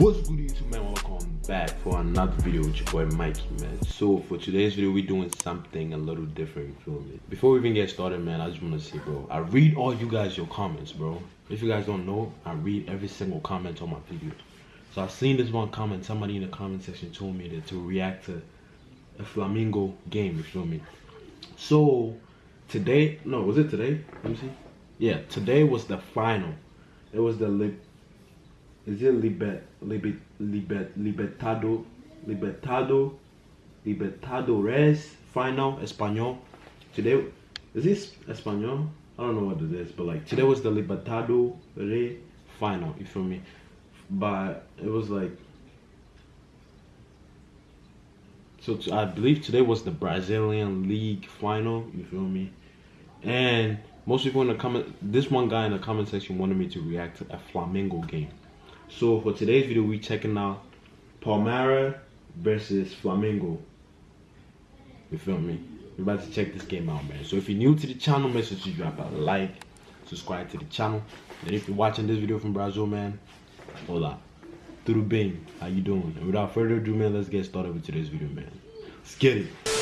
What's good YouTube man, welcome back for another video with your boy Mikey man. So for today's video we're doing something a little different, feel me? Before we even get started man, I just wanna say bro, I read all you guys your comments bro. If you guys don't know, I read every single comment on my video. So I've seen this one comment, somebody in the comment section told me that to react to a Flamingo game, you feel me? So today, no, was it today? Let me see. Yeah, today was the final. It was the is it Libet, Libet, Libet, Libertado, Libertado, Libertadores final Espanol. Today, is this Espanol? I don't know what it is, but like today was the Libertado Re final. You feel me? But it was like. So I believe today was the Brazilian League final. You feel me? And most people in the comment, this one guy in the comment section wanted me to react to a Flamengo game. So for today's video, we're checking out Palmeiras versus Flamengo. You feel me? We're about to check this game out, man. So if you're new to the channel, make sure to drop a like, subscribe to the channel. And if you're watching this video from Brazil, man, hola. Tudo bem? How you doing? And without further ado, man, let's get started with today's video, man. Let's get it.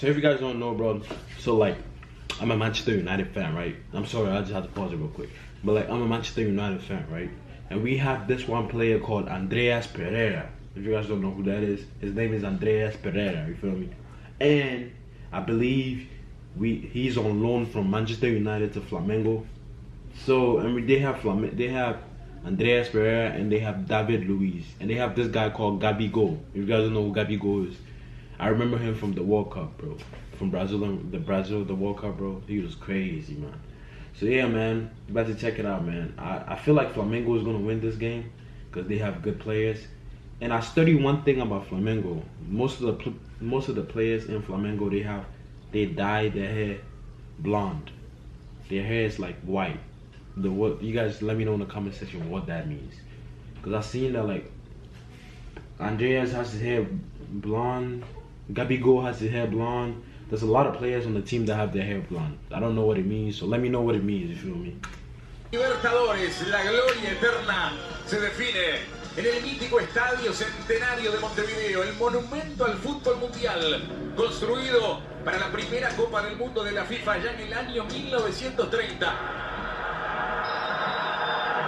So if you guys don't know, bro, so like, I'm a Manchester United fan, right? I'm sorry, I just had to pause it real quick. But like, I'm a Manchester United fan, right? And we have this one player called Andreas Pereira. If you guys don't know who that is, his name is Andreas Pereira. You feel me? And I believe we he's on loan from Manchester United to Flamengo. So I mean, they have Flam they have Andreas Pereira and they have David Luiz and they have this guy called Gabi Go. If you guys don't know who Gabi Go is, I remember him from the World Cup, bro. From Brazil, the Brazil, the World Cup, bro. He was crazy, man. So yeah, man, you about to check it out, man. I, I feel like Flamengo is gonna win this game because they have good players. And I study one thing about Flamengo. Most of the most of the players in Flamengo, they have they dye their hair blonde. Their hair is like white the what you guys let me know in the comment section what that means because i seen that like andreas has his hair blonde Gabigol has his hair blonde there's a lot of players on the team that have their hair blonde i don't know what it means so let me know what it means you feel me Libertadores, la gloria eterna se define en el mítico Estadio Centenario de Montevideo, el monumento al fútbol mundial, construido para la primera Copa del Mundo de la FIFA ya en el año 1930.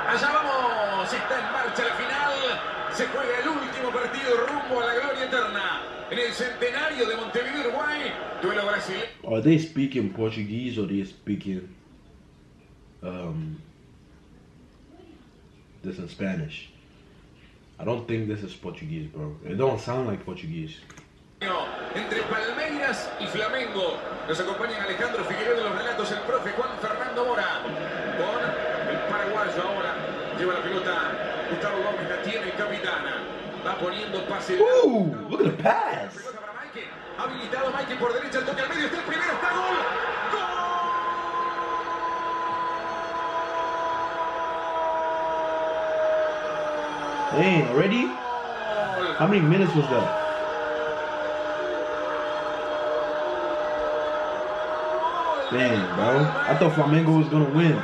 Allá vamos, está en marcha la final. Se juega el último partido rumbo a la gloria eterna. En el centenario de Montevideo, Uruguay. Duelo brasileño. Are they speaking Portuguese or they speaking um, this in Spanish? I don't think this is Portuguese, bro. It don't sound like Portuguese. Entre Palmeiras y Flamengo. Nos acompañan Alejandro Figueroa de los relatos, el profe Juan Fernando Mora. Con el paraguayo ahora. Lleva la pelota. Gustavo Gómez la tiene capitana. Va poniendo pase. Ooh, look at the pass. Habilitado Mike por derecha. El toque al medio. Está el primero. Está gol. Dang, already? How many minutes was that? Damn, bro. I thought Flamengo was gonna win.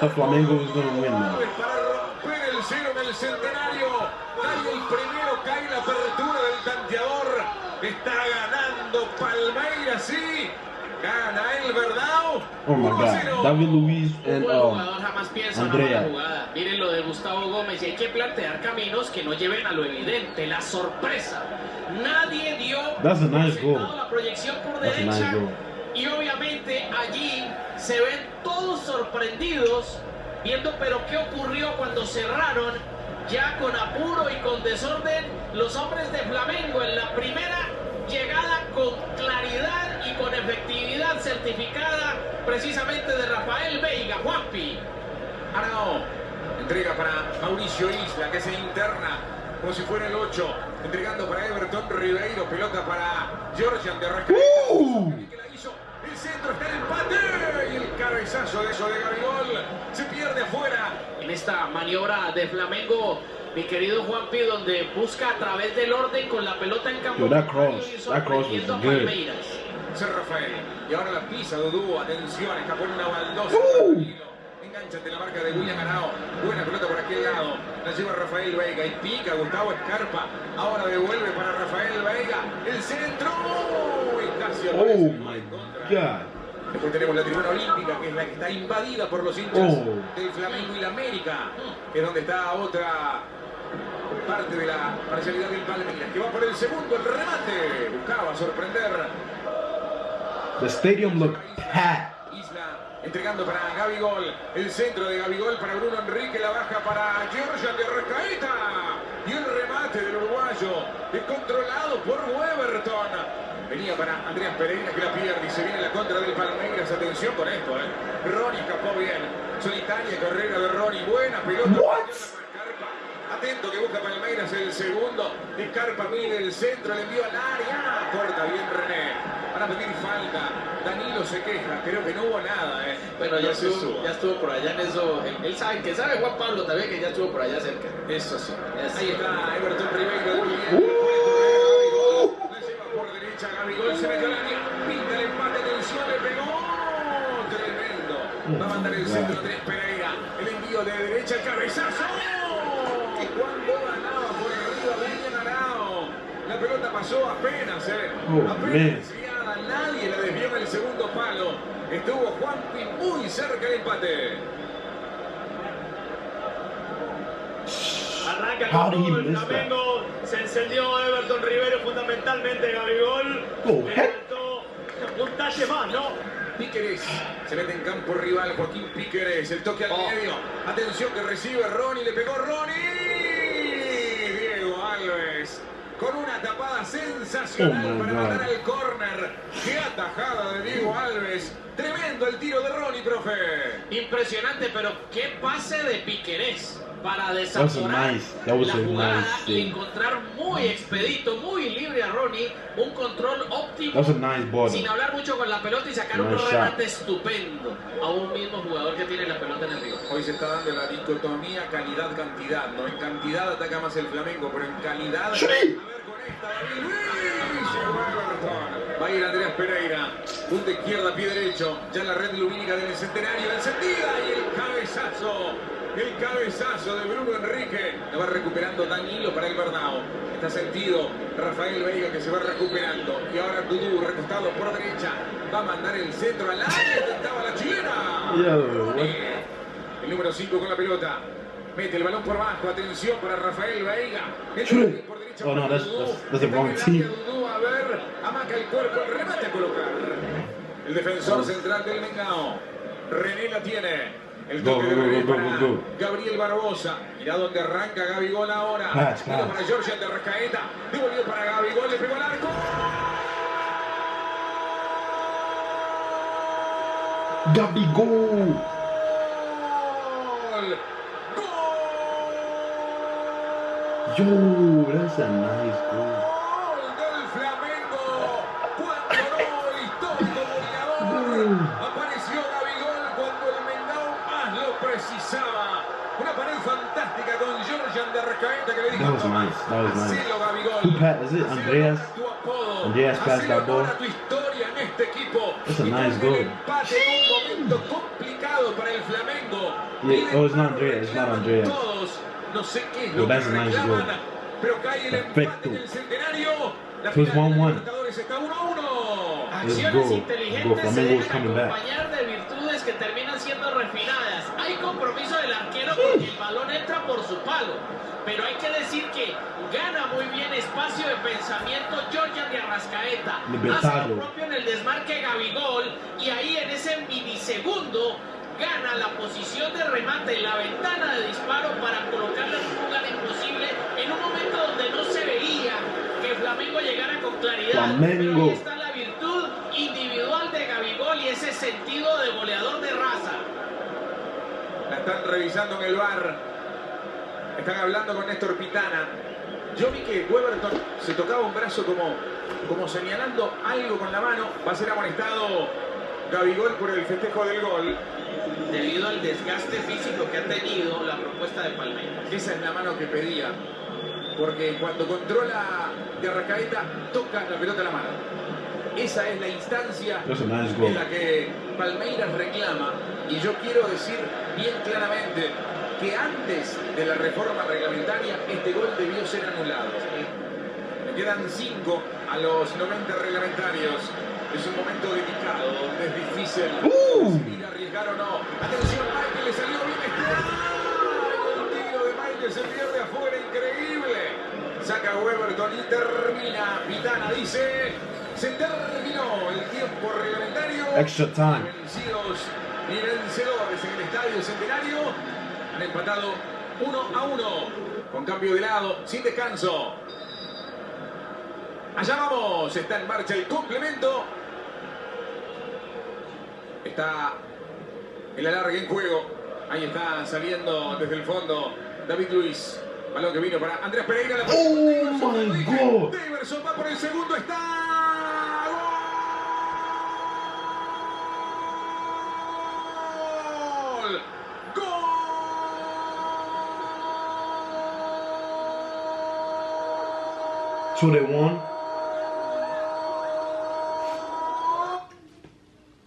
The Flamengo was going to win now. Para romper el cero en el centenario. Cae el primero, cae la apertura del tanteador. Está ganando Palmeiras, sí. Gana el Verdao. Oh my God. David Luiz and um, jamás piensa Andrea. una jugada. Miren lo de Gustavo Gómez y hay que plantear caminos que no lleven a lo evidente, la sorpresa. Nadie dio That's a nice goal. la proyección por That's a derecha nice goal. y obviamente allí se ven todos sorprendidos viendo pero qué ocurrió cuando cerraron ya con apuro y con desorden los hombres de Flamengo en la primera llegada con claridad y con efectividad certificada precisamente de Rafael Veiga, Juanpi. Arao, entrega para Mauricio Isla que se interna como si fuera el 8, entregando para Everton Ribeiro, pelota para Georgian de Rascaleta. ¡Uh! El empate. Se pierde afuera. En esta maniobra de Flamengo, mi querido Juanpi, donde busca a través del orden con la pelota en campo. Yo, that cross, y that cross was good. Ser Rafael. Y ahora la pisa Dudú. Atención. Escapó en una baldosa. Uh. Enganchate la marca de William Arao. Buena pelota por aquel lado. La lleva Rafael Veiga. Y pica Gustavo Escarpa. Ahora devuelve para Rafael Veiga. El centro. Y casi Oh my god. Después tenemos la tribuna olímpica, que es la que está invadida por los hinchas Oh. del Flamengo y la América, que es donde está otra parte de la parcialidad del Palmeiras, que va por el segundo, el remate. Buscaba sorprender. The stadium looked packed. Isla entregando para Gabigol. El centro de Gabigol para Bruno Enrique. La baja para Georgia de Arrascaeta. Y el remate del uruguayo. Es controlado por Weberton. Venía para Andreas Pereira que la pierde y se viene la contra del Palmeiras. Atención con esto, ¿eh? Ronnie escapó bien. Solitaria carrera de Ronnie. Buena pelota. What? Atento que busca Palmeiras el segundo. Scarpa mide el centro, le envió al área. Corta bien René. Van a pedir falta. Danilo se queja. Creo que no hubo nada, ¿eh? Bueno, ya se estuvo, ya estuvo por allá en eso. Él, él sabe que sabe Juan Pablo también que ya estuvo por allá cerca. Eso sí. Eso. Ahí está Everton Ribeiro de Guillermo. Uh. La lleva por Gabigol. Se metió al área. Pinta el empate. Atención, le pegó. Tremendo. Va a mandar el centro Andrés Pereira. El envío de derecha. El cabezazo. Cuando ganaba por arriba Daniel Arao. La pelota pasó apenas, ¿eh? Oh, apenas. Nadie la desvió en el segundo palo. Estuvo Juanpi muy cerca del empate. Arranca How con did he todo el miss that? Flamengo. Se encendió Everton Rivero, fundamentalmente Gabigol. Oh, un talle más, ¿no? Píqueres se mete en campo rival Joaquín Píqueres, el toque al Oh. medio. Atención que recibe Ronnie, le pegó Ronnie. Diego Alves con una tapada sensacional Oh para God. matar al córner. Qué atajada de Diego Alves. Tremendo el tiro de Ronnie, profe. Impresionante, pero qué pase de Piquerés para nice- was la jugada nice y encontrar muy expedito, muy libre a Ronnie, un control óptimo, nice sin hablar mucho con la pelota y sacar un remate estupendo a un mismo jugador que tiene la pelota en el río. Hoy se está dando la dicotomía calidad-cantidad. No en cantidad ataca más el Flamengo, pero en calidad. Sí. A ver con esta, David Luiz. Va a ir Andrés Pereira. Punta izquierda, pie derecho. Ya la red lumínica del centenario encendida. Y el cabezazo. El cabezazo de Bruno Enrique. La va recuperando Danilo para el Bernao. Está sentido Rafael Veiga que se va recuperando. Y ahora Dudú recostado por derecha. Va a mandar el centro al área. Intentaba la chilena. El número 5 con la pelota. Mete el balón por abajo. Atención para Rafael Veiga. Por derecha Oh, no, that's- that's- that's the wrong team. A ver. Amaca el cuerpo. El remate a colocar. El defensor central del Mengao. René la tiene. El toque go, de go, go. Gabriel Barbosa. Mirá dónde arranca Gabigol ahora. Mira pass. para Georgia de Rascaeta. Devolvió para Gabigol. Le pegó al arco. Gabigol. Gol. Gol. Yo, that's a nice goal. Gol. Apareció Gabigol cuando el Mengao más lo precisaba. Una pared fantástica con Georgian de que le dijo That was "Toma, nice, that was nice. hacelo, Gabigol. Who passed- is it Andreas? Andreas passed that ball. tu historia en este equipo. That's a nice goal. empate en un momento complicado para el Flamengo. Yeah, Piden oh, it's not Andreas, it's not Andreas. Todos. No sé qué es lo que nice reclaman, goal. pero cae el empate Perfecto. en el centenario. La final de 1-1. la Libertadores está 1-1. Acciones inteligentes se back. acompañar de virtudes que terminan siendo refinadas. Hay compromiso del arquero porque el balón entra por su palo. Pero hay que decir que gana muy bien espacio de pensamiento Georgian de Arrascaeta. Hace Libertado. lo propio en el desmarque Gabigol y ahí en ese milisegundo gana la posición de remate, la ventana de disparo para colocarle en un lugar imposible en un momento donde no se veía que Flamengo llegara con claridad. Flamengo. Pero ahí está la virtud individual de Gabigol y ese sentido de goleador de raza. La están revisando en el bar. Están hablando con Néstor Pitana. Yo vi que Weberton se tocaba un brazo como, como señalando algo con la mano. Va a ser amonestado Gabigol por el festejo del gol. Debido al desgaste físico que ha tenido la propuesta de Palmeiras. Esa es la mano que pedía. Porque cuando controla de Arrascaeta, toca la pelota a la mano. Esa es la instancia nice en la que Palmeiras reclama. Y yo quiero decir bien claramente que antes de la reforma reglamentaria, este gol debió ser anulado. Le quedan 5 a los 90 reglamentarios. Es un momento delicado, donde es difícil Uh. decidir arriesgar o no. Atención, Michael, le salió bien este. ¡Ay! El tiro de Michael se pierde afuera, increíble. Saca Weberton y termina. Pitana dice, se terminó el tiempo reglamentario. Extra time. Vencidos y vencedores en el Estadio Centenario. Han empatado 1 a 1. Con cambio de lado, sin descanso. Allá vamos, está en marcha el complemento está el alargue en juego. Ahí está saliendo desde el fondo David Luis. Balón que vino para Andrés Pereira. La ¡Oh, Deverson, my God! Deverson va por el segundo, está... Two to one.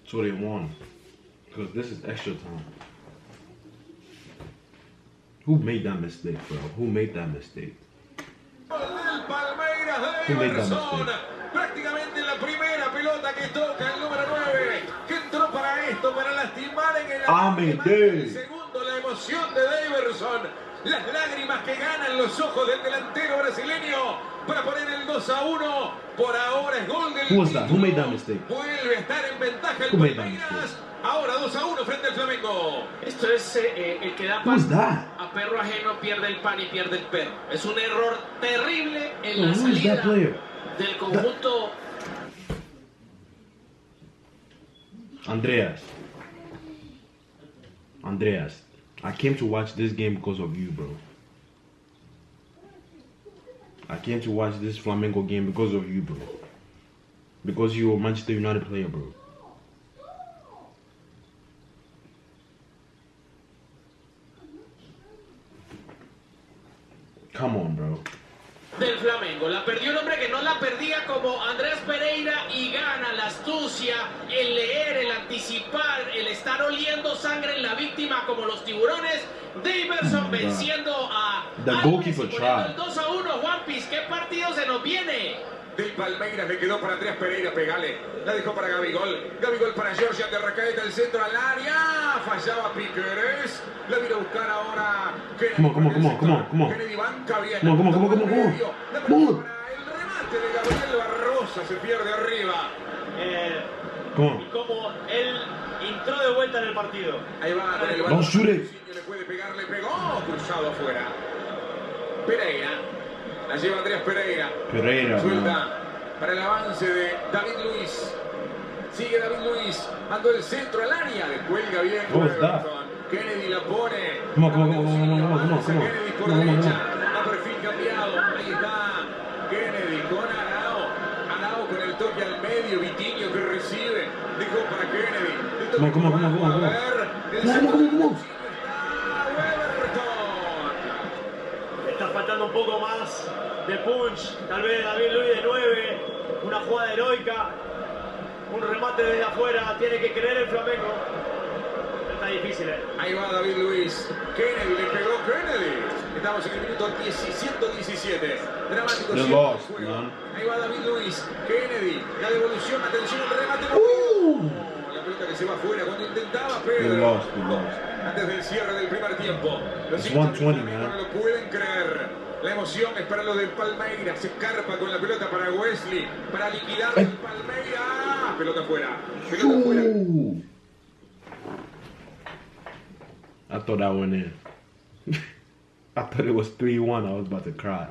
21. Because this is extra time. Who made that mistake, bro? Who made that mistake? Who made that mistake? prácticamente emoción de Daverson, las lágrimas que ganan los ojos del delantero brasileño para poner el 2 a 1 por ahora es gol del Who was that? Who made that mistake? Vuelve a estar en ventaja el Who made that Palmeiras. mistake? Ahora 2 a 1 frente al Flamengo. Esto es eh, eh, el que da that? a perro ajeno, pierde el pan y pierde el perro. Es un error terrible en la Who is salida that player? del conjunto Andreas. Andreas. I came to watch this game because of you, bro. I came to watch this Flamengo game because of you, bro. Because you're a Manchester United player, bro. Come on, bro. Del Flamengo. La perdió un hombre que no la perdía como Andrés Pereira y gana la astucia, el leer, el anticipar, el estar oliendo sangre en la víctima como los tiburones. Daverson venciendo a The goalkeeper poniendo tried. el 2 a 1. Juan Piz, ¿qué partido se nos viene? Del Palmeiras le quedó para Andrés Pereira, pegale. La dejó para Gabigol. Gabigol para Georgia de Racaeta, el centro al área. Fallaba Piqueres. La vino a buscar ahora. Kennedy on, sector. come on. Kennedy banca bien. Medio. La Come on. pelota para el remate de Gabriel Barrosa. Se pierde arriba. Eh, Come y como él entró de vuelta en el partido. Ahí va con el balón. shoot it. Le puede pegar, le pegó. Cruzado afuera. Pereira. La lleva Andrés Pereira. Pereira, Suelta para el avance de David Luis. Sigue David Luis. Mandó el centro al área. Descuelga bien. Kennedy la pone. On, come on, Avanza come on. Kennedy por on, derecha. A perfil cambiado. Ahí está. Kennedy con Arao. Arao con el toque al medio. Vitiño que recibe. Dejó para Kennedy. El toque Come on, come on, come on, come on, come on. A ver. El Come on, centro come on, come on. Está Weberton. Está faltando un poco más de punch. Tal vez David Luis de 9. Una jugada heroica. Un remate desde afuera. Tiene que creer el Flamengo. Está difícil, eh. Ahí va David Luis. Kennedy le pegó Kennedy. Estamos en el minuto 10 117. Dramático. Lost, del juego. Ahí va David Luis. Kennedy. La devolución. Atención al remate. Uh. La pelota que se va afuera cuando intentaba Pedro. Antes del cierre del primer tiempo. Los It's hinchas del 120, Flamengo man. No lo pueden creer. La emoción es para los del Palmeiras. Se escarpa con la pelota para Wesley. Para liquidar el Palmeiras. Ah, Pelota afuera. Pelota. I thought that went in. I thought it was 3 1. I was about to cry.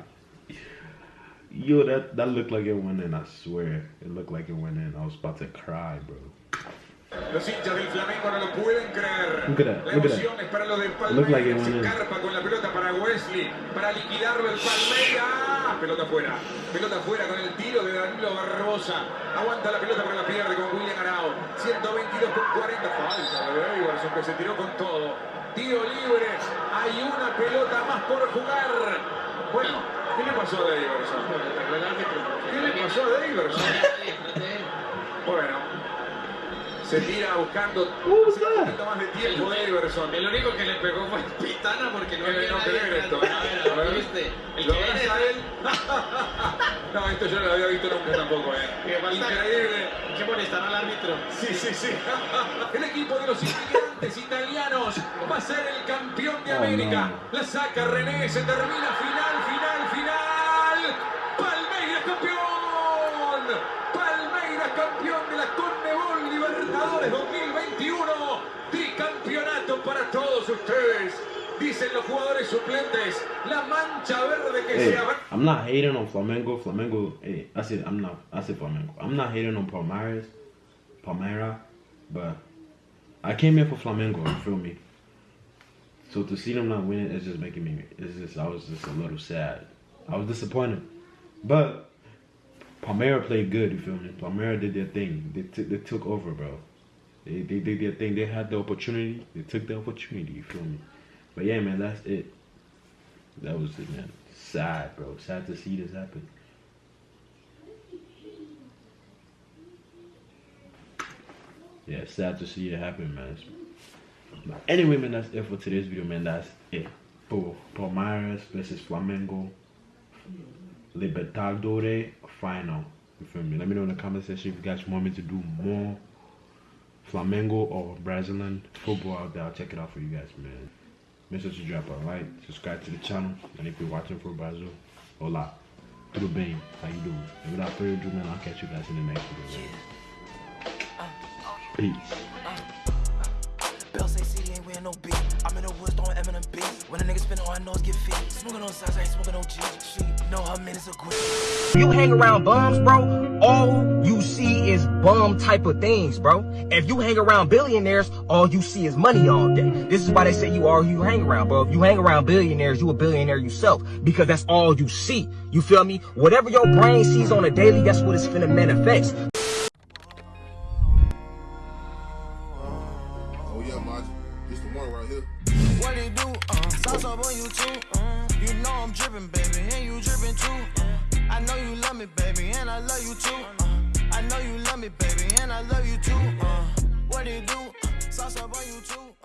Yo, that that looked like it went in. I swear, it looked like it went in. I was about to cry, bro. Los hinchas del Flamengo no lo pueden creer. Look at that, La emoción es para los de Palmeiras. in. Carpa con la pelota para Wesley. Para liquidarlo el Palmeiras. Ah, pelota afuera. Pelota afuera con el tiro de Danilo Barbosa. Aguanta la pelota pero la pierde con William Arao. 122 con 40. Falta de Iverson que se tiró con todo. Tiro libre. Hay una pelota más por jugar. Bueno, ¿qué le pasó a Iverson? ¿Qué le pasó a Iverson? Bueno, se tira buscando hace un poquito más de tiempo de Iverson. El único que le pegó fue Pitana porque no había no nadie creer esto. A ver, A ver, ¿viste? El ¿Lo que abraza a viene- él? no, esto yo no lo había visto nunca tampoco, eh. Increíble. Hay que molestar al árbitro. Sí, sí, sí. El equipo de los inmigrantes italianos va a ser el campeón de Oh, América. no. La saca René, se termina final, Todos ustedes. Dicen los jugadores suplentes, la mancha verde que Hey, se. I'm not hating on Flamengo. Flamengo. Hey, I said I'm not. I said Flamengo. I'm not hating on Palmeiras, Palmeira, but I came here for Flamengo. You feel me? So to see them not winning, it's just making me. It's just I was just a little sad. I was disappointed, but Palmeira played good. You feel me? Palmeira did their thing. They took they took over, bro. They they did their thing. They had the opportunity. They took the opportunity. You feel me? But yeah, man, that's it. That was it, man. Sad, bro. Sad to see this happen. Yeah, sad to see it happen, man. But anyway, man, that's it for today's video, man. That's it for Palmeiras versus Flamengo Libertadores final. You feel me? Let me know in the comment section if you guys want me to do more Flamengo or Brazilian football out there. I'll check it out for you guys, man. Make sure to drop a like, subscribe to the channel, and if you're watching from Brazil, hola, tudo bem? How you doing? And without further ado, man, I'll catch you guys in the next video. man. Peace. Ain't no beat. I'm in the woods throwing Eminem. When a nigga spin on nose get feet. Smoking on I ain't smoking G. She know her you hang around bums, bro, all you see is bum type of things, bro. If you hang around billionaires, all you see is money all day. This is why they say you are who you hang around, bro. If you hang around billionaires, you a billionaire yourself because that's all you see. You feel me? Whatever your brain sees on a daily, that's what it's finna manifest. Me, baby, and I love you too. Uh, I know you love me, baby, and I love you too. Uh, what do? Uh, sauce up on you too.